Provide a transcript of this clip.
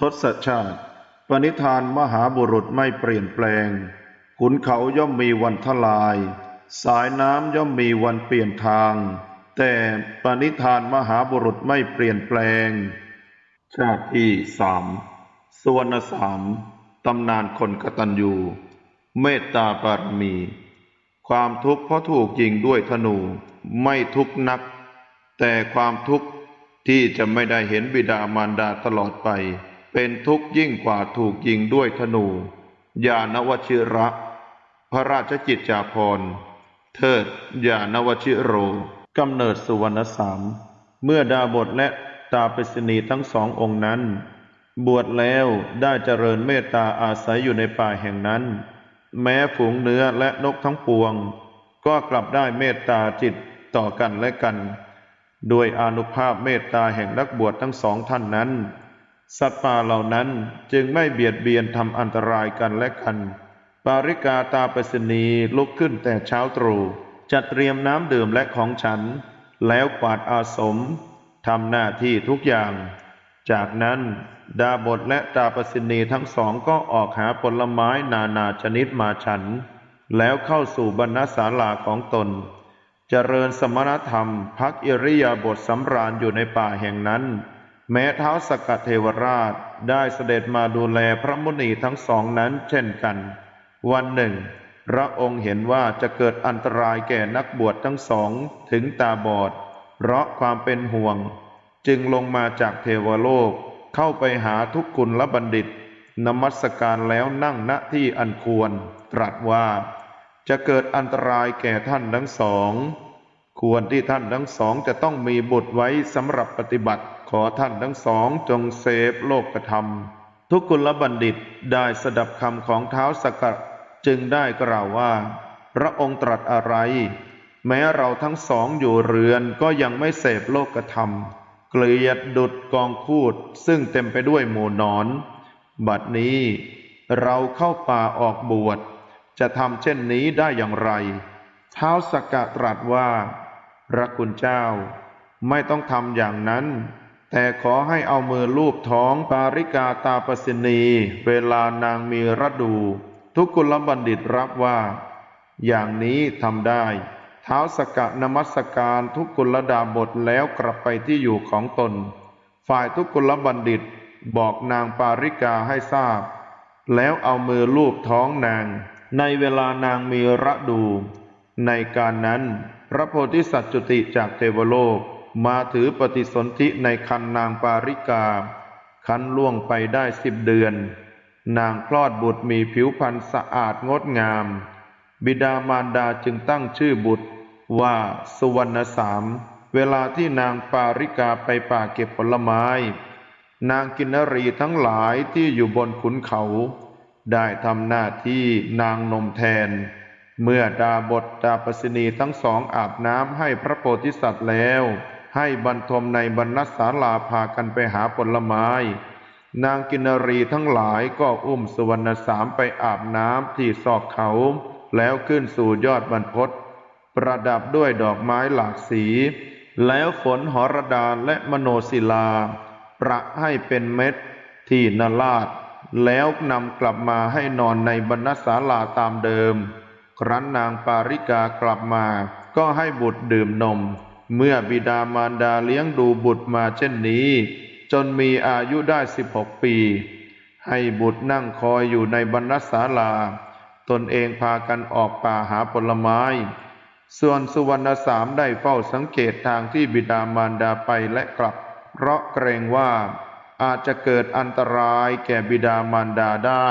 ทศชาติ ปณิธานมหาบุรุษไม่เปลี่ยนแปลง ขุนเขาย่อมมีวันทลาย สายน้ำย่อมมีวันเปลี่ยนทาง แต่ปณิธานมหาบุรุษไม่เปลี่ยนแปลง ชาติที่สามสวรรณสามตำนานคนกตัญญู เมตตาบารมี ความทุกข์เพราะถูกยิงด้วยธนูไม่ทุกข์นัก แต่ความทุกข์ที่จะไม่ได้เห็นบิดามารดาตลอดไป เป็นทุกข์ยิ่งกว่าถูกยิงด้วยธนู ยานวชิระ พระราชจิตจาภรณ์เทิดยานวชิโรกำเนิดสุวรรณสาม เมื่อดาบทและตาปริณีทั้งสององค์นั้น บวชแล้วได้เจริญเมตตาอาศัยอยู่ในป่าแห่งนั้น แม้ฝูงเนื้อและนกทั้งปวง ก็กลับได้เมตตาจิตต่อกันและกันโดยอนุภาพเมตตาแห่งนักบวชทั้งสองท่านนั้น สัตว์ป่าเหล่านั้นจึงไม่เบียดเบียนทำอันตรายกันและกัน ปาริกาตาปริณีลุกขึ้นแต่เช้าตรู่จัดเตรียมน้ำดื่มและของฉัน แล้วกวาดอาสมทำหน้าที่ทุกอย่าง จากนั้นดาบทและตาปริณีทั้งสองก็ออกหาผลไม้นานาชนิดมาฉัน แล้วเข้าสู่บรรณศาลาของตน เจริญสมณธรรมพักอิริยาบถสำราญอยู่ในป่าแห่งนั้น แม้เท้าสกเทวราชได้เสด็จมาดูแลพระมุนีทั้งสองนั้นเช่นกัน วันหนึ่ง พระองค์เห็นว่าจะเกิดอันตรายแก่นักบวชทั้งสองถึงตาบอด เพราะความเป็นห่วง จึงลงมาจากเทวโลกเข้าไปหาทุกขุนละบัณฑิต นมัสการแล้วนั่งณที่อันควร ตรัสว่า จะเกิดอันตรายแก่ท่านทั้งสอง ควรที่ท่านทั้งสองจะต้องมีบุตรไว้สำหรับปฏิบัติ ขอท่านทั้งสองจงเสพโลกธรรม ทุกกุลบัณฑิตได้สดับคำของเท้าสกัดจึงได้กล่าวว่า พระองค์ตรัสอะไร แม้เราทั้งสองอยู่เรือนก็ยังไม่เสพโลกธรรม เกลียดดุดกองคูดซึ่งเต็มไปด้วยหมู่นอน บัดนี้เราเข้าป่าออกบวช จะทำเช่นนี้ได้อย่างไร เท้าสกกะตรัสว่าพระคุณเจ้า ไม่ต้องทำอย่างนั้น แต่ขอให้เอามือลูบท้องปาริกาตาปสินี เวลานางมีระดู ทุกกุลบัณฑิตรับว่า อย่างนี้ทำได้ เท้าสกกะนมัสการทุกกุลดาบทแล้วกลับไปที่อยู่ของตน ฝ่ายทุกกุลบัณฑิตบอกนางปาริกาให้ทราบ แล้วเอามือลูบท้องนาง ในเวลานางมีระดู ในการนั้น พระโพธิสัตว์จุติจากเทวโลก มาถือปฏิสนธิในคันนางปาริกา คันล่วงไปได้สิบเดือน นางคลอดบุตรมีผิวพรรณสะอาดงดงาม บิดามารดาจึงตั้งชื่อบุตรว่าสุวรรณสาม เวลาที่นางปาริกาไปป่าเก็บผลไม้ นางกินนรีทั้งหลายที่อยู่บนขุนเขา ได้ทำหน้าที่นางนมแทน เมื่อดาบทดาปสินีทั้งสองอาบน้ำให้พระโพธิสัตว์แล้ว ให้บรรทมในบรรณศาลาพากันไปหาผลไม้ นางกินนรีทั้งหลายก็อุ้มสุวรรณสามไปอาบน้ำที่ซอกเขา แล้วขึ้นสู่ยอดบรรพตประดับด้วยดอกไม้หลากสี แล้วฝนหอรดาและมโนศิลา ประให้เป็นเม็ดที่นราดแล้วนำกลับมาให้นอนในบรรณศาลาตามเดิม ครั้นนางปาริกากลับมา ก็ให้บุตรดื่มนม เมื่อบิดามารดาเลี้ยงดูบุตรมาเช่นนี้ จนมีอายุได้สิบหกปี ให้บุตรนั่งคอยอยู่ในบรรณศาลา ตนเองพากันออกป่าหาผลไม้ ส่วนสุวรรณสามได้เฝ้าสังเกตทางที่บิดามารดาไปและกลับ เพราะเกรงว่าอาจจะเกิดอันตรายแก่บิดามารดาได้